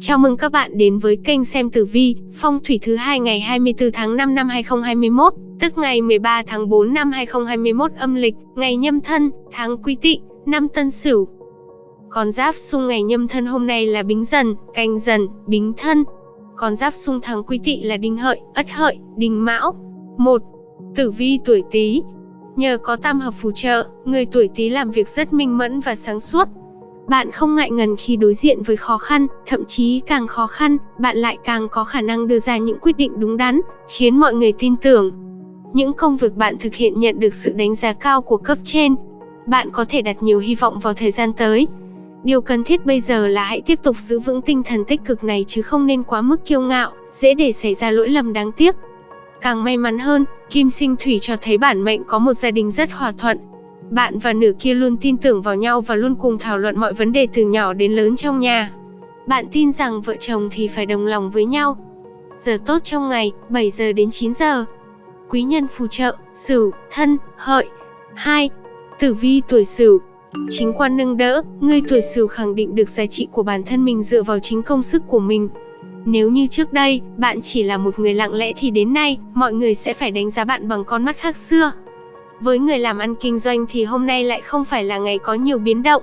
Chào mừng các bạn đến với kênh xem tử vi, phong thủy thứ hai ngày 24 tháng 5 năm 2021, tức ngày 13 tháng 4 năm 2021 âm lịch, ngày nhâm thân, tháng quý tỵ, năm tân sửu. Con giáp xung ngày nhâm thân hôm nay là bính dần, canh dần, bính thân. Con giáp xung tháng quý tỵ là đinh hợi, ất hợi, đinh mão. 1. Tử vi tuổi Tý. Nhờ có tam hợp phù trợ, người tuổi Tý làm việc rất minh mẫn và sáng suốt, bạn không ngại ngần khi đối diện với khó khăn, thậm chí càng khó khăn, bạn lại càng có khả năng đưa ra những quyết định đúng đắn, khiến mọi người tin tưởng. Những công việc bạn thực hiện nhận được sự đánh giá cao của cấp trên. Bạn có thể đặt nhiều hy vọng vào thời gian tới. Điều cần thiết bây giờ là hãy tiếp tục giữ vững tinh thần tích cực này chứ không nên quá mức kiêu ngạo, dễ để xảy ra lỗi lầm đáng tiếc. Càng may mắn hơn, Kim Sinh Thủy cho thấy bản mệnh có một gia đình rất hòa thuận, bạn và nửa kia luôn tin tưởng vào nhau và luôn cùng thảo luận mọi vấn đề từ nhỏ đến lớn trong nhà. Bạn tin rằng vợ chồng thì phải đồng lòng với nhau. Giờ tốt trong ngày, 7 giờ đến 9 giờ. Quý nhân phù trợ, Sửu, Thân, Hợi. 2. Tử vi tuổi Sửu. Chính quan nâng đỡ, người tuổi Sửu khẳng định được giá trị của bản thân mình dựa vào chính công sức của mình. Nếu như trước đây, bạn chỉ là một người lặng lẽ thì đến nay, mọi người sẽ phải đánh giá bạn bằng con mắt khác xưa. Với người làm ăn kinh doanh thì hôm nay lại không phải là ngày có nhiều biến động.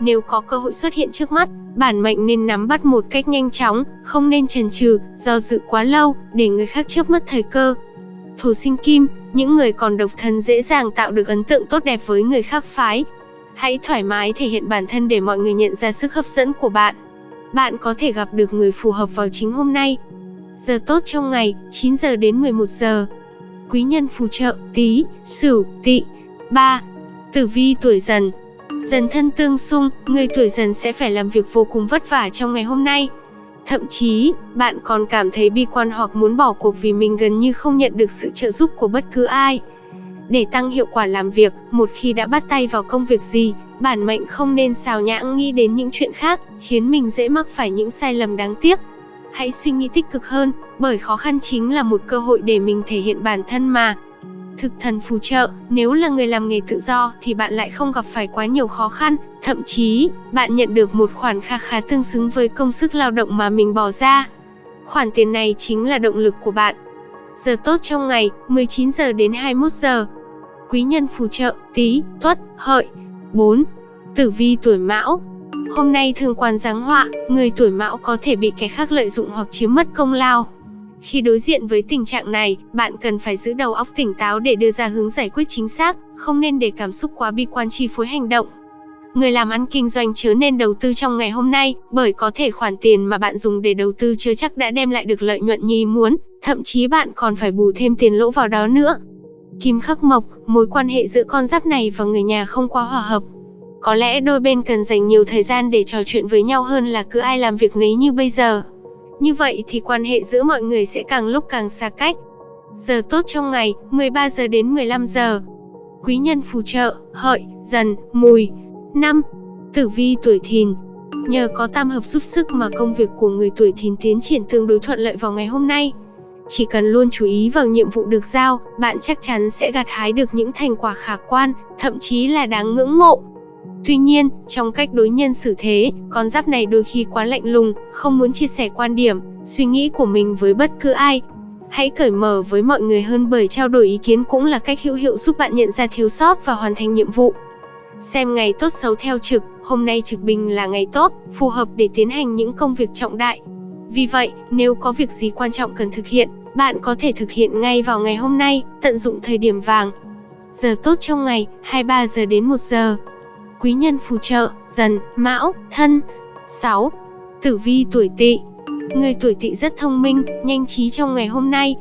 Nếu có cơ hội xuất hiện trước mắt, bản mệnh nên nắm bắt một cách nhanh chóng, không nên chần chừ, do dự quá lâu, để người khác chớp mất thời cơ. Thủ sinh kim, những người còn độc thân dễ dàng tạo được ấn tượng tốt đẹp với người khác phái. Hãy thoải mái thể hiện bản thân để mọi người nhận ra sức hấp dẫn của bạn. Bạn có thể gặp được người phù hợp vào chính hôm nay. Giờ tốt trong ngày, 9 giờ đến 11 giờ quý nhân phù trợ, tí, sửu, tỵ. 3. Tử vi tuổi dần Dần thân tương xung, người tuổi dần sẽ phải làm việc vô cùng vất vả trong ngày hôm nay. Thậm chí, bạn còn cảm thấy bi quan hoặc muốn bỏ cuộc vì mình gần như không nhận được sự trợ giúp của bất cứ ai. Để tăng hiệu quả làm việc, một khi đã bắt tay vào công việc gì, bản mệnh không nên xào nhãng nghĩ đến những chuyện khác, khiến mình dễ mắc phải những sai lầm đáng tiếc. Hãy suy nghĩ tích cực hơn, bởi khó khăn chính là một cơ hội để mình thể hiện bản thân mà. Thực thần phù trợ, nếu là người làm nghề tự do thì bạn lại không gặp phải quá nhiều khó khăn, thậm chí, bạn nhận được một khoản kha khá tương xứng với công sức lao động mà mình bỏ ra. Khoản tiền này chính là động lực của bạn. Giờ tốt trong ngày, 19 giờ đến 21 giờ. Quý nhân phù trợ, tí, tuất, hợi. 4. Tử vi tuổi mão, Hôm nay thương quan giáng họa, người tuổi mão có thể bị kẻ khác lợi dụng hoặc chiếm mất công lao. Khi đối diện với tình trạng này, bạn cần phải giữ đầu óc tỉnh táo để đưa ra hướng giải quyết chính xác, không nên để cảm xúc quá bi quan chi phối hành động. Người làm ăn kinh doanh chớ nên đầu tư trong ngày hôm nay, bởi có thể khoản tiền mà bạn dùng để đầu tư chưa chắc đã đem lại được lợi nhuận như ý muốn, thậm chí bạn còn phải bù thêm tiền lỗ vào đó nữa. Kim khắc mộc, mối quan hệ giữa con giáp này và người nhà không quá hòa hợp, có lẽ đôi bên cần dành nhiều thời gian để trò chuyện với nhau hơn là cứ ai làm việc nấy như bây giờ. Như vậy thì quan hệ giữa mọi người sẽ càng lúc càng xa cách. Giờ tốt trong ngày, 13 giờ đến 15 giờ. Quý nhân phù trợ, hợi, dần, mùi. 5. Tử vi tuổi thìn. Nhờ có tam hợp giúp sức mà công việc của người tuổi thìn tiến triển tương đối thuận lợi vào ngày hôm nay. Chỉ cần luôn chú ý vào nhiệm vụ được giao, bạn chắc chắn sẽ gặt hái được những thành quả khả quan, thậm chí là đáng ngưỡng mộ. Tuy nhiên, trong cách đối nhân xử thế, con giáp này đôi khi quá lạnh lùng, không muốn chia sẻ quan điểm, suy nghĩ của mình với bất cứ ai. Hãy cởi mở với mọi người hơn bởi trao đổi ý kiến cũng là cách hữu hiệu giúp bạn nhận ra thiếu sót và hoàn thành nhiệm vụ. Xem ngày tốt xấu theo trực, hôm nay trực bình là ngày tốt, phù hợp để tiến hành những công việc trọng đại. Vì vậy, nếu có việc gì quan trọng cần thực hiện, bạn có thể thực hiện ngay vào ngày hôm nay, tận dụng thời điểm vàng. Giờ tốt trong ngày, 23 giờ đến 1 giờ quý nhân phù trợ, dần, mão, thân. 6. Tử vi tuổi tỵ Người tuổi tỵ rất thông minh, nhanh trí trong ngày hôm nay.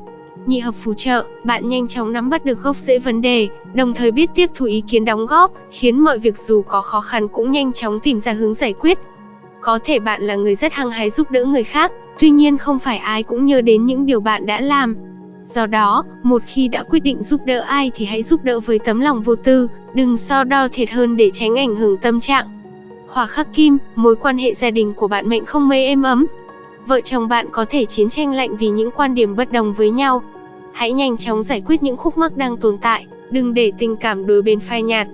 Nhị hợp phù trợ, bạn nhanh chóng nắm bắt được gốc rễ vấn đề, đồng thời biết tiếp thu ý kiến đóng góp, khiến mọi việc dù có khó khăn cũng nhanh chóng tìm ra hướng giải quyết. Có thể bạn là người rất hăng hái giúp đỡ người khác, tuy nhiên không phải ai cũng nhớ đến những điều bạn đã làm, Do đó, một khi đã quyết định giúp đỡ ai thì hãy giúp đỡ với tấm lòng vô tư, đừng so đo thiệt hơn để tránh ảnh hưởng tâm trạng. Hỏa khắc kim, mối quan hệ gia đình của bạn mệnh không mấy êm ấm. Vợ chồng bạn có thể chiến tranh lạnh vì những quan điểm bất đồng với nhau. Hãy nhanh chóng giải quyết những khúc mắc đang tồn tại, đừng để tình cảm đối bên phai nhạt.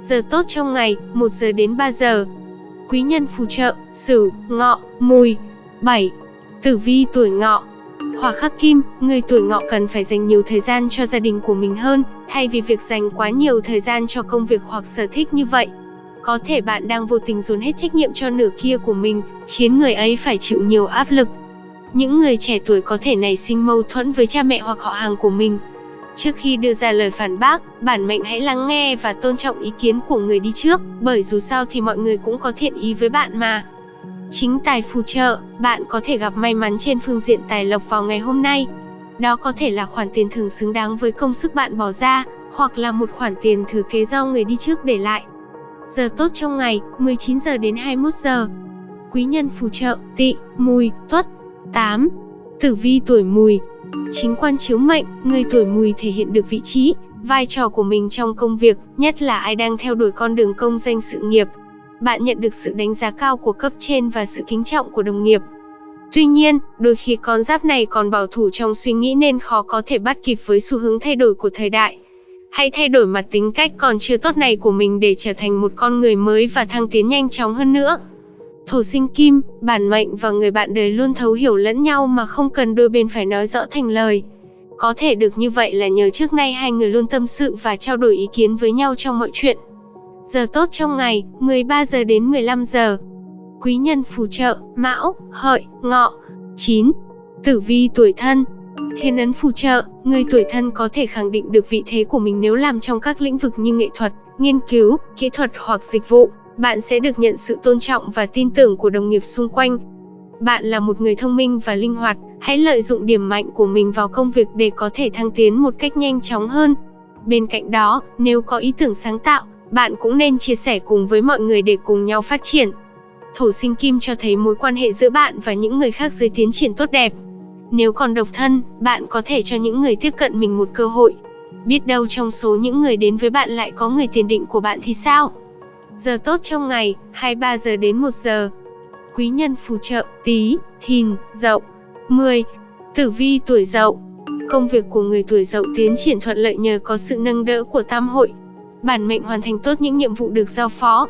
Giờ tốt trong ngày, 1 giờ đến 3 giờ. Quý nhân phù trợ, Sửu, Ngọ, Mùi. 7. Tử vi tuổi ngọ Hỏa khắc kim, người tuổi ngọ cần phải dành nhiều thời gian cho gia đình của mình hơn, thay vì việc dành quá nhiều thời gian cho công việc hoặc sở thích như vậy. Có thể bạn đang vô tình dồn hết trách nhiệm cho nửa kia của mình, khiến người ấy phải chịu nhiều áp lực. Những người trẻ tuổi có thể nảy sinh mâu thuẫn với cha mẹ hoặc họ hàng của mình. Trước khi đưa ra lời phản bác, bản mệnh hãy lắng nghe và tôn trọng ý kiến của người đi trước, bởi dù sao thì mọi người cũng có thiện ý với bạn mà. Chính tài phù trợ, bạn có thể gặp may mắn trên phương diện tài lộc vào ngày hôm nay. Đó có thể là khoản tiền thưởng xứng đáng với công sức bạn bỏ ra, hoặc là một khoản tiền thừa kế do người đi trước để lại. Giờ tốt trong ngày, 19 giờ đến 21 giờ. Quý nhân phù trợ, tỵ, mùi, tuất. 8. Tử vi tuổi mùi Chính quan chiếu mệnh, người tuổi mùi thể hiện được vị trí, vai trò của mình trong công việc, nhất là ai đang theo đuổi con đường công danh sự nghiệp, bạn nhận được sự đánh giá cao của cấp trên và sự kính trọng của đồng nghiệp. Tuy nhiên, đôi khi con giáp này còn bảo thủ trong suy nghĩ nên khó có thể bắt kịp với xu hướng thay đổi của thời đại. Hãy thay đổi mặt tính cách còn chưa tốt này của mình để trở thành một con người mới và thăng tiến nhanh chóng hơn nữa. Thổ sinh kim, bản mệnh và người bạn đời luôn thấu hiểu lẫn nhau mà không cần đôi bên phải nói rõ thành lời. Có thể được như vậy là nhờ trước nay hai người luôn tâm sự và trao đổi ý kiến với nhau trong mọi chuyện. Giờ tốt trong ngày, 13 giờ đến 15 giờ. Quý nhân phù trợ, Mão, Hợi, Ngọ. 9. Tử vi tuổi thân Thiên ấn phù trợ, người tuổi thân có thể khẳng định được vị thế của mình nếu làm trong các lĩnh vực như nghệ thuật, nghiên cứu, kỹ thuật hoặc dịch vụ. Bạn sẽ được nhận sự tôn trọng và tin tưởng của đồng nghiệp xung quanh. Bạn là một người thông minh và linh hoạt, hãy lợi dụng điểm mạnh của mình vào công việc để có thể thăng tiến một cách nhanh chóng hơn. Bên cạnh đó, nếu có ý tưởng sáng tạo, bạn cũng nên chia sẻ cùng với mọi người để cùng nhau phát triển. Thổ sinh kim cho thấy mối quan hệ giữa bạn và những người khác dưới tiến triển tốt đẹp. Nếu còn độc thân, bạn có thể cho những người tiếp cận mình một cơ hội. Biết đâu trong số những người đến với bạn lại có người tiền định của bạn thì sao? Giờ tốt trong ngày, 23 giờ đến 1 giờ. Quý nhân phù trợ, tí, thìn, dậu. 10. Tử vi tuổi dậu Công việc của người tuổi dậu tiến triển thuận lợi nhờ có sự nâng đỡ của tam hội, bản mệnh hoàn thành tốt những nhiệm vụ được giao phó.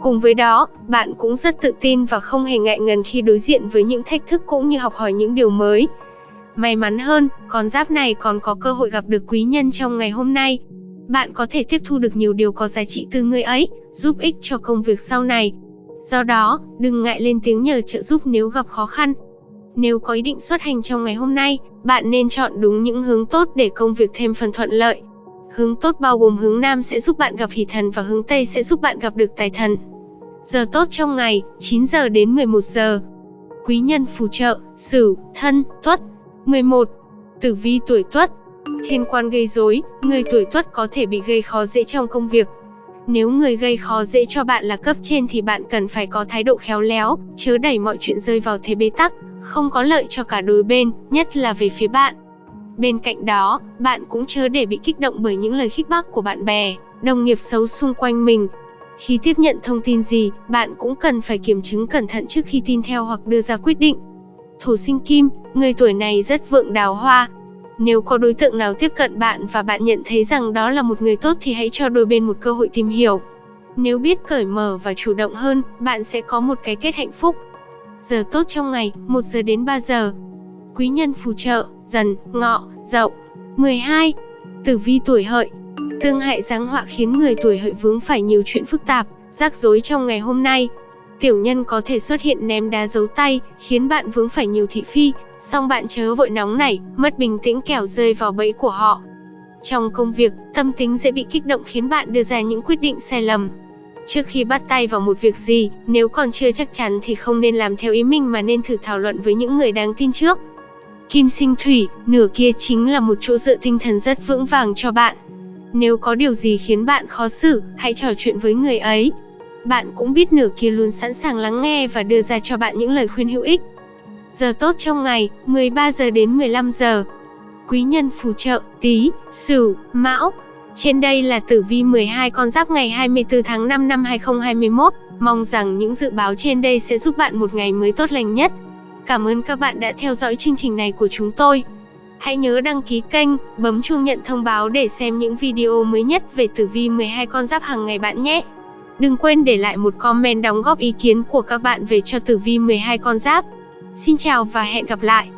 Cùng với đó, bạn cũng rất tự tin và không hề ngại ngần khi đối diện với những thách thức cũng như học hỏi những điều mới. May mắn hơn, con giáp này còn có cơ hội gặp được quý nhân trong ngày hôm nay. Bạn có thể tiếp thu được nhiều điều có giá trị từ người ấy, giúp ích cho công việc sau này. Do đó, đừng ngại lên tiếng nhờ trợ giúp nếu gặp khó khăn. Nếu có ý định xuất hành trong ngày hôm nay, bạn nên chọn đúng những hướng tốt để công việc thêm phần thuận lợi. Hướng tốt bao gồm hướng Nam sẽ giúp bạn gặp hỷ thần và hướng Tây sẽ giúp bạn gặp được tài thần. Giờ tốt trong ngày, 9 giờ đến 11 giờ. Quý nhân phù trợ, Sửu, Thân, Tuất. 11. Tử vi tuổi Tuất. Thiên quan gây rối, người tuổi Tuất có thể bị gây khó dễ trong công việc. Nếu người gây khó dễ cho bạn là cấp trên thì bạn cần phải có thái độ khéo léo, chớ đẩy mọi chuyện rơi vào thế bế tắc, không có lợi cho cả đôi bên, nhất là về phía bạn. Bên cạnh đó, bạn cũng chớ để bị kích động bởi những lời khích bác của bạn bè, đồng nghiệp xấu xung quanh mình. Khi tiếp nhận thông tin gì, bạn cũng cần phải kiểm chứng cẩn thận trước khi tin theo hoặc đưa ra quyết định. Thổ sinh kim, người tuổi này rất vượng đào hoa. Nếu có đối tượng nào tiếp cận bạn và bạn nhận thấy rằng đó là một người tốt thì hãy cho đôi bên một cơ hội tìm hiểu. Nếu biết cởi mở và chủ động hơn, bạn sẽ có một cái kết hạnh phúc. Giờ tốt trong ngày, 1 giờ đến 3 giờ. Quý nhân phù trợ, dần, ngọ, dậu. 12. Tử vi tuổi hợi Tương hại giáng họa khiến người tuổi hợi vướng phải nhiều chuyện phức tạp, rắc rối trong ngày hôm nay. Tiểu nhân có thể xuất hiện ném đá giấu tay, khiến bạn vướng phải nhiều thị phi, song bạn chớ vội nóng nảy, mất bình tĩnh kẻo rơi vào bẫy của họ. Trong công việc, tâm tính dễ bị kích động khiến bạn đưa ra những quyết định sai lầm. Trước khi bắt tay vào một việc gì, nếu còn chưa chắc chắn thì không nên làm theo ý mình mà nên thử thảo luận với những người đáng tin trước. Kim sinh thủy, nửa kia chính là một chỗ dựa tinh thần rất vững vàng cho bạn. Nếu có điều gì khiến bạn khó xử, hãy trò chuyện với người ấy. Bạn cũng biết nửa kia luôn sẵn sàng lắng nghe và đưa ra cho bạn những lời khuyên hữu ích. Giờ tốt trong ngày, 13 giờ đến 15 giờ. Quý nhân phù trợ, tí, sửu, mão. Trên đây là tử vi 12 con giáp ngày 24 tháng 5 năm 2021. Mong rằng những dự báo trên đây sẽ giúp bạn một ngày mới tốt lành nhất. Cảm ơn các bạn đã theo dõi chương trình này của chúng tôi. Hãy nhớ đăng ký kênh, bấm chuông nhận thông báo để xem những video mới nhất về tử vi 12 con giáp hàng ngày bạn nhé. Đừng quên để lại một comment đóng góp ý kiến của các bạn về cho tử vi 12 con giáp. Xin chào và hẹn gặp lại.